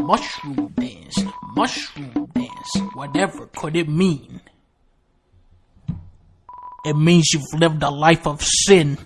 mushroom dance, mushroom dance. Whatever could it mean? It means you've lived a life of sin.